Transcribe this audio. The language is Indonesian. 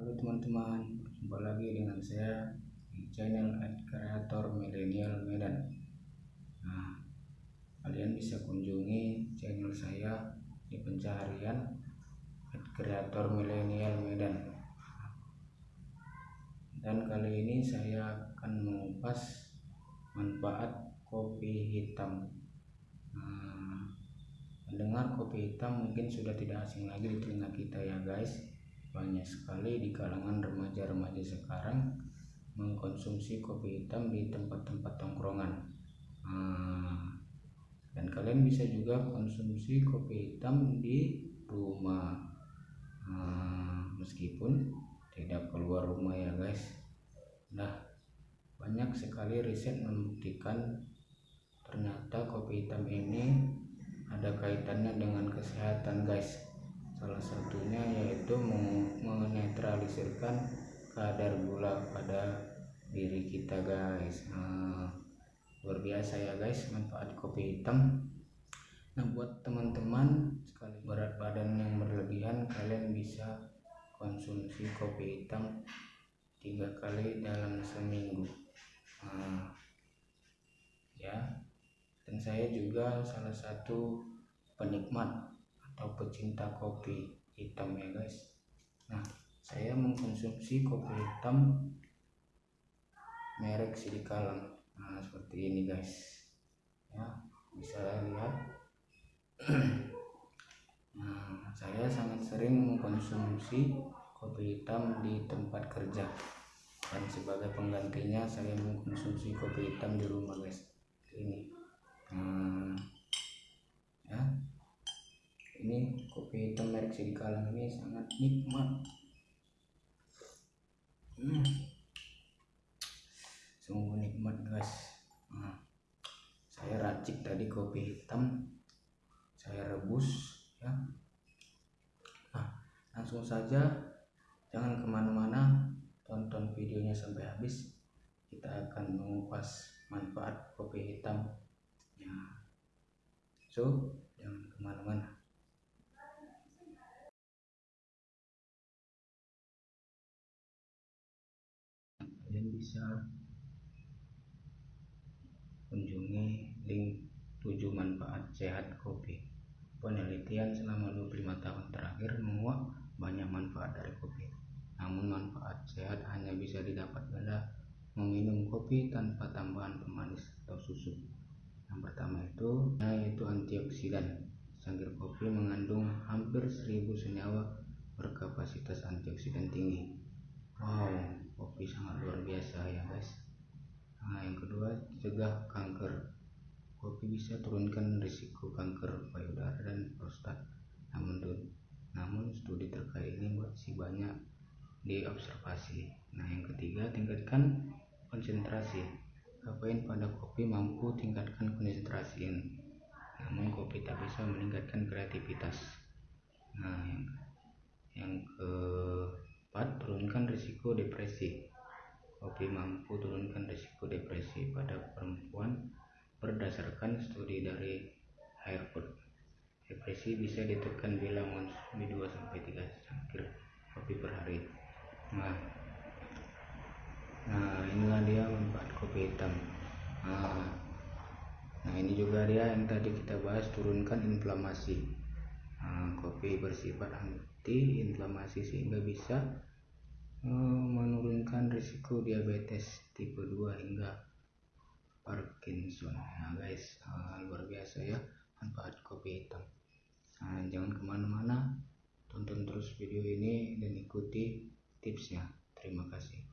Halo teman-teman, jumpa lagi dengan saya di channel Kreator Milenial Medan. Nah, kalian bisa kunjungi channel saya di pencarian Kreator Milenial Medan. Dan kali ini saya akan mengupas manfaat kopi hitam. Nah, mendengar kopi hitam mungkin sudah tidak asing lagi di telinga kita ya guys banyak sekali di kalangan remaja-remaja sekarang mengkonsumsi kopi hitam di tempat-tempat tongkrongan. Hmm, dan kalian bisa juga konsumsi kopi hitam di rumah. Hmm, meskipun tidak keluar rumah ya guys. Nah banyak sekali riset membuktikan ternyata kopi hitam ini ada kaitannya dengan kesehatan guys salah satunya yaitu menetralisirkan kadar gula pada diri kita guys. Nah, luar biasa ya guys. Manfaat kopi hitam. Nah buat teman-teman sekali berat badan yang berlebihan kalian bisa konsumsi kopi hitam tiga kali dalam seminggu. Nah, ya. Dan saya juga salah satu penikmat atau pecinta kopi hitam ya guys. Nah saya mengkonsumsi kopi hitam merek Sidikalang nah seperti ini guys. Ya bisa lihat. Nah saya sangat sering mengkonsumsi kopi hitam di tempat kerja. Dan sebagai penggantinya saya mengkonsumsi kopi hitam di rumah guys. Ini nah, ya ini kopi hitam merek Sidikalang ini sangat nikmat. Hmm. sungguh nikmat guys. Nah, saya racik tadi kopi hitam. Saya rebus ya. Nah langsung saja. Jangan ke mana-mana. Tonton videonya sampai habis. Kita akan mengupas manfaat kopi hitam. Ya. So jangan ke mana-mana bisa kunjungi link 7 manfaat sehat kopi penelitian selama 25 tahun terakhir menguak banyak manfaat dari kopi namun manfaat sehat hanya bisa didapat pada meminum kopi tanpa tambahan pemanis atau susu. Yang pertama itu yaitu antioksidan. Cangkir kopi mengandung hampir 1000 senyawa berkapasitas antioksidan tinggi. Wow kopi sangat luar biasa ya guys. Nah yang kedua cegah kanker. Kopi bisa turunkan risiko kanker payudara dan prostat. Namun namun studi terkait ini masih banyak diobservasi. Nah yang ketiga tingkatkan konsentrasi. Kafein pada kopi mampu tingkatkan konsentrasi namun kopi tak bisa meningkatkan kreativitas. Nah yang yang turunkan risiko depresi Kopi mampu turunkan risiko depresi pada perempuan berdasarkan studi dari Harvard. Depresi bisa ditekan bila mengonsumsi 2-3 cangkir kopi per hari. Nah, nah inilah dia manfaat kopi hitam. Nah, nah ini juga dia yang tadi kita bahas turunkan inflamasi. Nah, kopi bersifat anti inflamasi sehingga bisa menurunkan risiko diabetes tipe 2 hingga Parkinson. Nah guys uh, luar biasa ya manfaat kopi hitam. Nah, jangan ke mana-mana tonton terus video ini dan ikuti tipsnya. Terima kasih